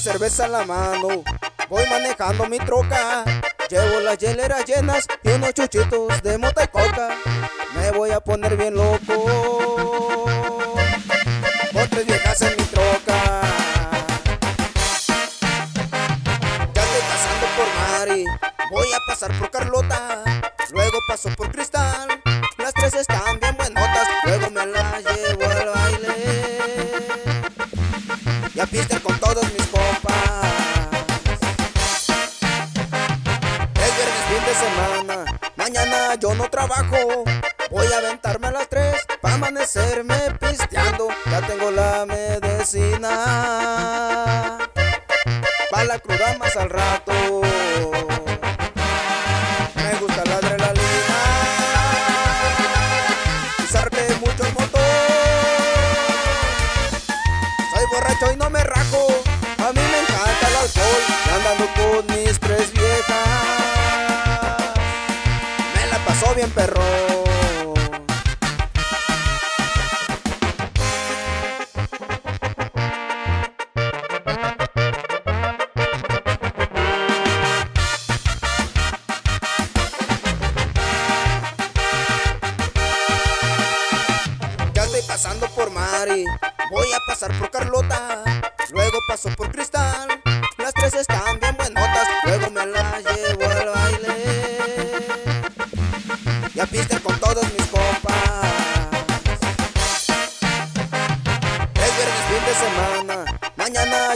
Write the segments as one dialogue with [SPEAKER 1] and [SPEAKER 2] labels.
[SPEAKER 1] cerveza en la mano, voy manejando mi troca. Llevo las hieleras llenas y unos chuchitos de mota y coca. Me voy a poner bien loco. Con tres viejas en mi troca. Ya estoy pasando por Mari, voy a pasar por Carlota. Luego paso por Cristal, las tres están yo no trabajo. Voy a aventarme a las tres para amanecerme pisteando. Ya tengo la medicina. Pa' la cruda más al rato. Me gusta la adrenalina. Pisarle mucho el motor. Soy borracho y no me rajo. A mí me encanta el alcohol. Andando con mis pasó bien perro. Ya estoy pasando por Mari, voy a pasar por Carlota, luego paso por Cristal, las tres están bien buenotas, luego me las llevo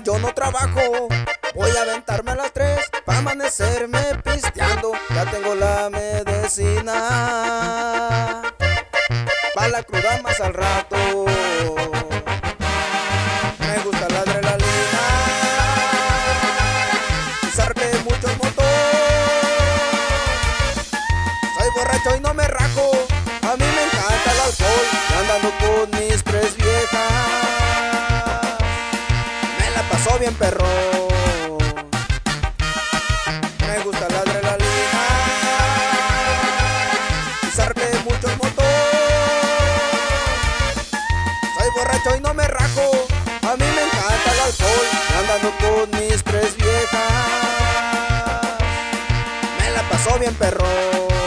[SPEAKER 1] yo no trabajo, voy a aventarme a las tres para amanecerme pisteando, ya tengo la medicina. Pa' la cruda más al rato. Me gusta la adrenalina, pisarle mucho el motor. Soy borracho y no me rajo, pasó bien perro. Me gusta la adrenalina, pisarle mucho el motor. Soy borracho y no me rajo. A mí me encanta el alcohol. Andando con mis tres viejas. Me la pasó bien perro.